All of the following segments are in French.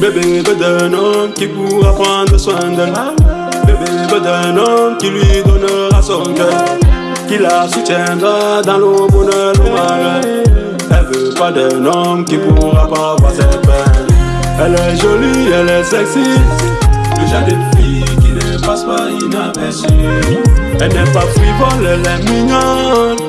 Bébé veut d'un homme qui pourra prendre soin d'elle. Bébé veut d'un homme qui lui donnera son cœur. Qui la soutiendra dans le bonheur, le malheur. Elle veut pas d'un homme qui pourra pas voir ses peines. Elle est jolie, elle est sexy. Le genre de fille qui ne passe pas inaperçue. Elle n'est pas frivole, elle est mignonne.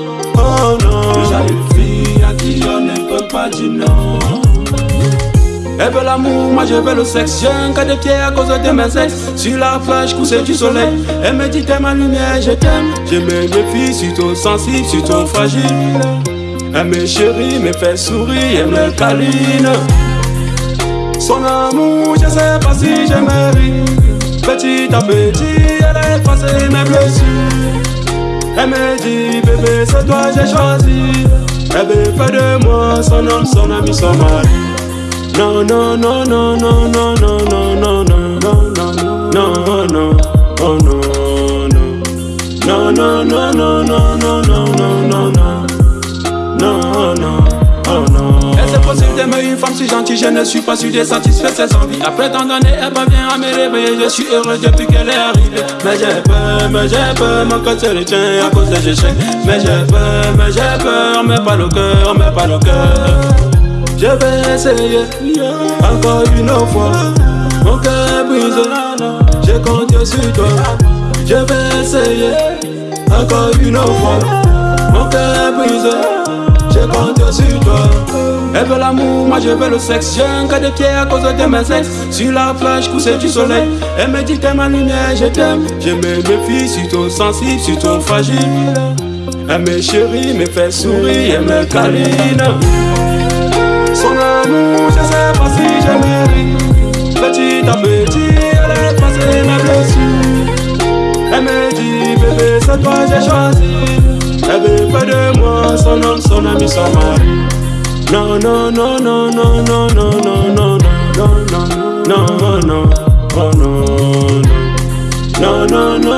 Elle veut l'amour, moi je veux le sexe. J'ai un cas de pied à cause de mes ex. Sur la plage, couché du soleil. Elle me dit t'es ma lumière, je t'aime. J'aime mes filles, surtout sensibles, surtout fragiles. Elle me chérit, me fait sourire, elle me câline. Son amour, je sais pas si je mérite. Petit à petit, elle a effacé mes blessures. Elle me dit, bébé, c'est toi j'ai choisi. Elle veut faire de moi son homme, son ami, son mari. Non, non, non, non, non, non, non, non, non, non, non, non, non, non, oh non, non, non, non, non, non, non, non, non, non, non, non, non, oh non. Est-ce possible d'aimer une femme si gentille? Je ne suis pas sûr de satisfaire ses envies. Après tant d'années, elle parvient à me réveiller. Je suis heureux depuis qu'elle est arrivée. Mais j'ai peur, mais j'ai peur, mon cœur se retient à cause des échecs. Mais j'ai peur, mais j'ai peur, mais pas le cœur, mais pas le cœur. Je vais essayer encore une fois. Mon cœur brisé, je compte sur toi. Je vais essayer encore une fois. Mon cœur brisé, je compte sur toi. Elle veut l'amour, moi je veux le sexe. J'ai un cas de pied à cause de mes ex. Sur la plage, couché du soleil. Elle me dit t'es ma lumière, je t'aime. J'aime mes filles, surtout sensibles, surtout fragiles. Elle me chérit, me fait sourire, elle me câline. Amour, je sais pas si je mérite. Petit à petit, elle a effacé mes blessures. Elle me dit, bébé, c'est toi j'ai choisi. Elle veut faire de moi son homme, son ami, son mari. Non, non, non, non, non, non, oh non, non, non, non, non, non, non, non, non, non, non, non, non.